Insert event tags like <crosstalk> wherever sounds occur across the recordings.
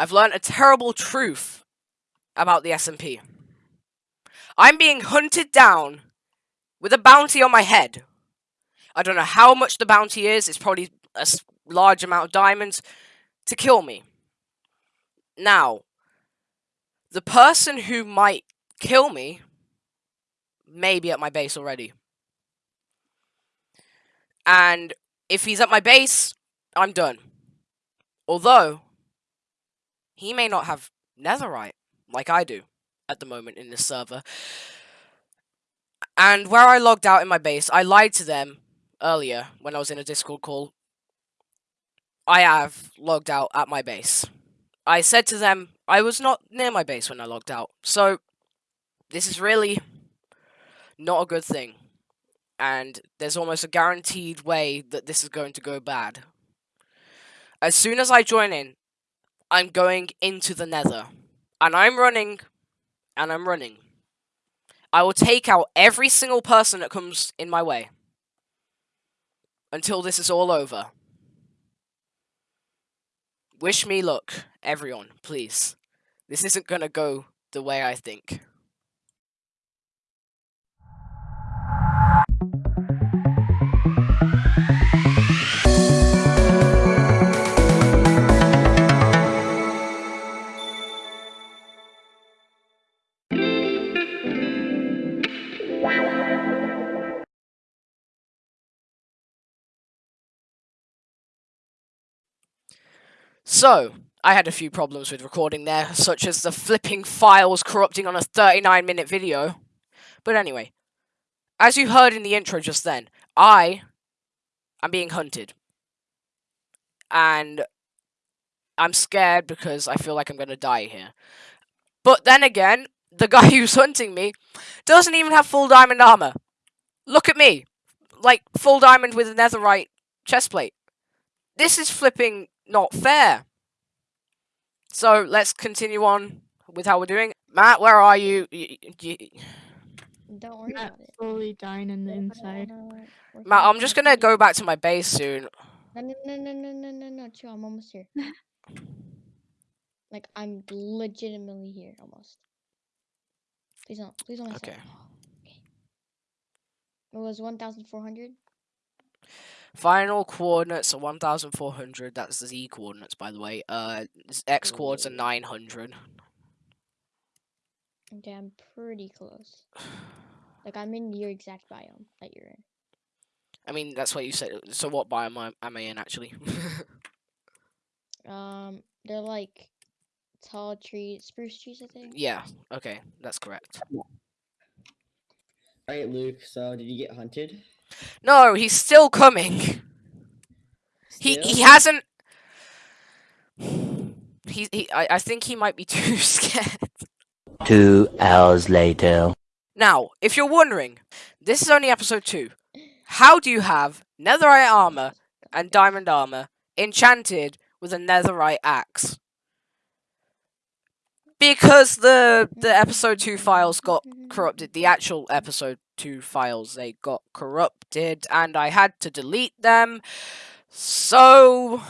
I've learned a terrible truth about the SMP. I'm being hunted down with a bounty on my head. I don't know how much the bounty is. It's probably a large amount of diamonds to kill me. Now, the person who might kill me may be at my base already. And if he's at my base, I'm done. Although, he may not have netherite like I do at the moment in this server. And where I logged out in my base, I lied to them earlier when I was in a Discord call. I have logged out at my base. I said to them I was not near my base when I logged out. So, this is really not a good thing. And there's almost a guaranteed way that this is going to go bad. As soon as I join in, I'm going into the nether. And I'm running, and I'm running. I will take out every single person that comes in my way. Until this is all over. Wish me luck, everyone, please. This isn't gonna go the way I think. So, I had a few problems with recording there, such as the flipping files corrupting on a 39 minute video. But anyway, as you heard in the intro just then, I am being hunted. And I'm scared because I feel like I'm going to die here. But then again, the guy <laughs> who's hunting me doesn't even have full diamond armor. Look at me. Like, full diamond with a netherite chestplate. This is flipping not fair. So let's continue on with how we're doing. Matt, where are you? you, you Don't worry Matt about it. slowly dying in the inside. Matt, I'm just gonna go back to my base soon. No, no, no, no, no, no, no, no, chill. I'm almost here. <laughs> like I'm legitimately here, almost. Please don't, please don't. mess up. Okay. Okay. It was one thousand four hundred. Final coordinates are 1,400. That's the Z coordinates, by the way. Uh, s- X coordinates are 900. Okay, I'm pretty close. Like I'm in your exact biome that you're in. I mean, that's what you said. So what biome am- am I in, actually? <laughs> Um, they're like tall trees, spruce trees, I think. yeah, okay, that's correct. Alright, Luke, so did you get hunted? No, he's still coming. He Still? he hasn't. He, he I, I think he might be <laughs> too scared. Two hours later. Now, if you're wondering, this is only episode 2. How do you have netherite armor and diamond armor enchanted with a netherite axe? Because the the episode 2 files got corrupted, the actual episode 2 files they got corrupted and I had to delete them. So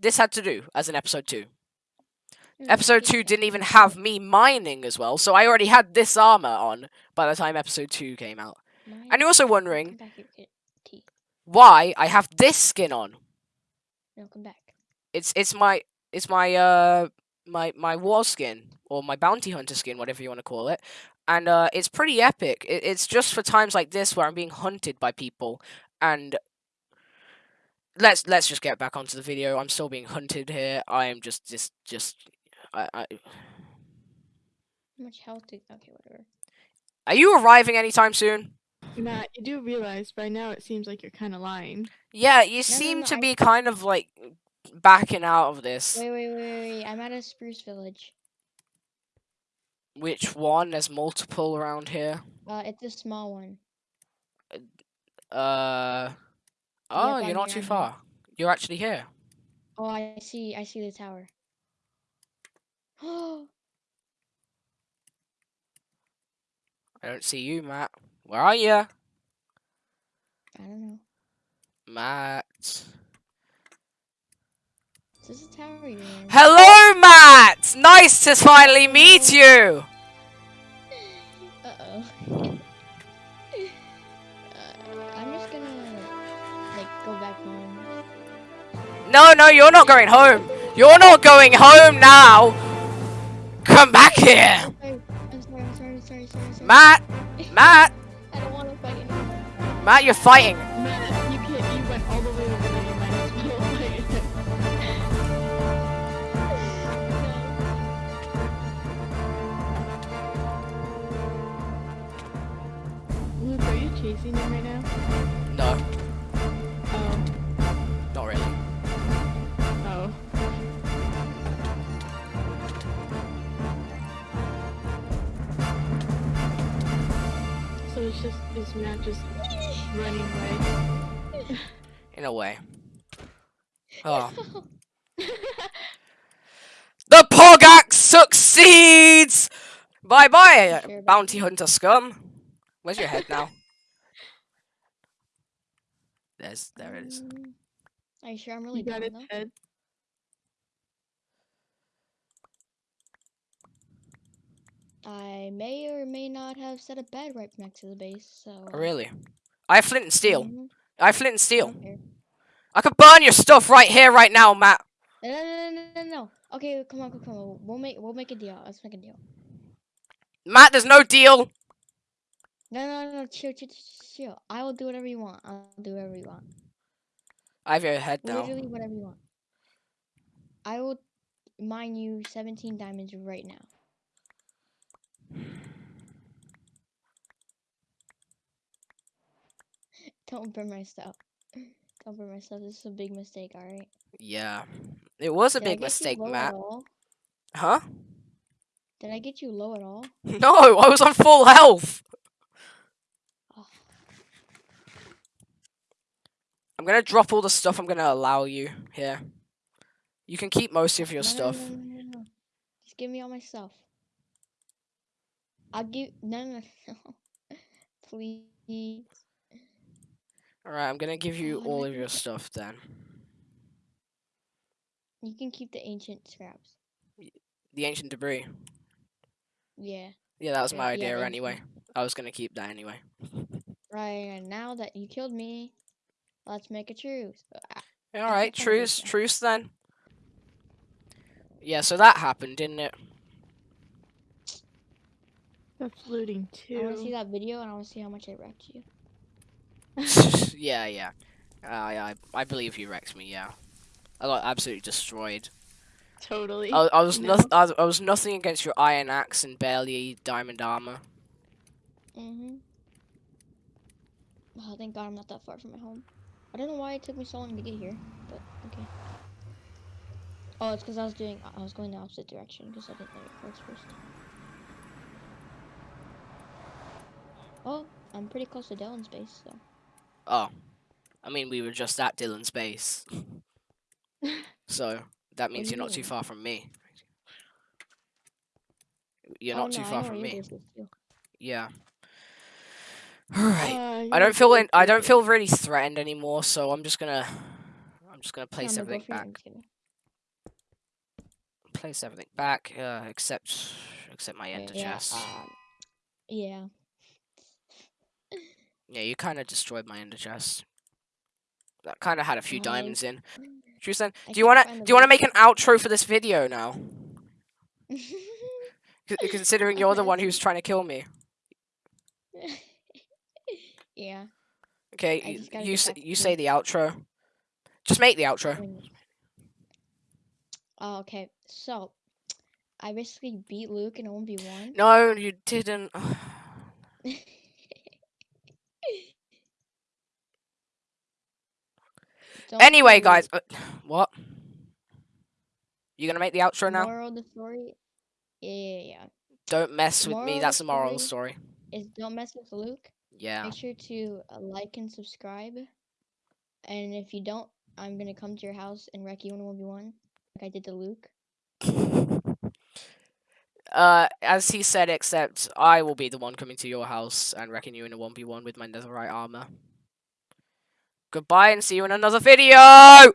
this had to do as an episode 2. Mm, Episode 2 didn't even have me mining as well, so I already had this armor on by the time episode 2 came out. And you're also wondering back here, kid. T. why I have this skin on. No, come back. It's it's my it's my uh my my war skin or my bounty hunter skin, whatever you want to call it. And uh it's pretty epic. It, it's just for times like this where I'm being hunted by people and let's let's just get back onto the video. I'm still being hunted here. I am just just just I, I How much health do? Okay, whatever. Are you arriving anytime soon? Matt, you do realize by now it seems like you're kind of lying. Yeah, you no, seem no, to I- be kind of like backing out of this. Wait, wait, wait, wait. I'm at a spruce village. Which one? There's multiple around here. Uh, it's a small one. Uh. Oh, I'm you're not too I'm here. far. You're actually here. Oh, I see. I see the tower. Oh, <gasps> I don't see you, Matt. Where are you, I don't know. Matt? This is you're. Hello, Matt! Nice to finally meet you! Uh oh. uh, I'm just gonna like go back home. No, no, you're not going home. You're not going home now. Come back here. Sorry, I'm sorry, I'm sorry, sorry, sorry, sorry. Matt, Matt, <laughs> I don't want to fight anymore. Matt, you're fighting. Chasing him right now? No, Oh. not really. Oh. So it's just is Matt just running away? <laughs> In a way. Oh. <laughs> The Pogax succeeds! Bye bye, Sure bounty hunter scum. Where's your head now? There's, there it is. Um, Are you sure I'm really you got down its head. I may or may not have set a bed right next to the base, so. Oh, Really? I have flint and steel. Mhm, I have flint and steel. don't. I could burn your stuff right here, right now, Matt. No, no, no, no, no, no. Okay, come on, come on, come on. We'll make, we'll make a deal. Let's make a deal. Matt, there's no deal. No, no, no, chill, chill, chill. I will do whatever you want. I'll do whatever you want. I have your head now. Literally whatever you want. I will mine you 17 diamonds right now. <laughs> Don't burn my stuff. <laughs> Don't burn my stuff. This is a big mistake, alright? Yeah. It was a Did big mistake, Matt. Huh? Did I get you low at all? <laughs> No, I was on full health. I'm gonna drop all the stuff I'm gonna allow you here. You can keep most of your no, stuff. No, no. Just give me all my stuff. I'll give. No, no, no. <laughs> Please. Alright, I'm gonna give you Oh, all of your stuff then. You can keep the ancient scraps. The ancient debris. Yeah. Yeah, that was my yeah, idea ancient. anyway. I was gonna keep that anyway. <laughs> Right, and now that you killed me, let's make a truce. Uh, Alright, truce, truce then. Yeah, so that happened, didn't it? That's looting I want to see that video and I want to see how much I wrecked you. <laughs> yeah, yeah. I, I, I believe you wrecked me. Yeah, I got absolutely destroyed. Totally. I, I was No. noth- I, was, I was nothing against your iron axe and barely diamond armor. Mm-hmm. Oh, thank God I'm not that far from my home. I don't know why it took me so long to get here, but okay. Oh, it's because I was doing, I was going the opposite direction because I didn't know it works first. Oh, I'm pretty close to Dylan's base, so. Oh, I mean we were just at Dylan's base, <laughs> so that means you're not too far from me. You're oh, not too no, I far from me. base Yeah. Alright. Uh, I don't feel in, I don't feel really threatened anymore, so I'm just gonna I'm just gonna place everything back. I'm just kidding. Place everything back, uh, except except my ender Yeah, chest. um, yeah. Yeah, you kind of destroyed my ender chest. That kind of had a few Oh, diamonds in. Then, do you wanna do you wanna make an outro for this video now? <laughs> C- considering you're the one who's trying to kill me. Yeah. Okay, I y- just gotta you get s- back to you say the outro. Just make the outro. Oh, okay. So, I basically beat Luke in a 1v1. No, you didn't. <sighs> Don't anyway, guys, Luke. uh, <sighs> what? You gonna make the outro now? Moral of the story. Yeah, yeah, yeah. Don't mess with moral me. of That's the the moral of the story- story. Is don't mess with Luke. Yeah. Make sure to uh, like and subscribe. And if you don't, I'm gonna come to your house and wreck you in a 1v1, like I did to Luke. <laughs> Uh, as he said, except I will be the one coming to your house and wrecking you in a 1v1 with my netherite armor. Goodbye and see you in another video!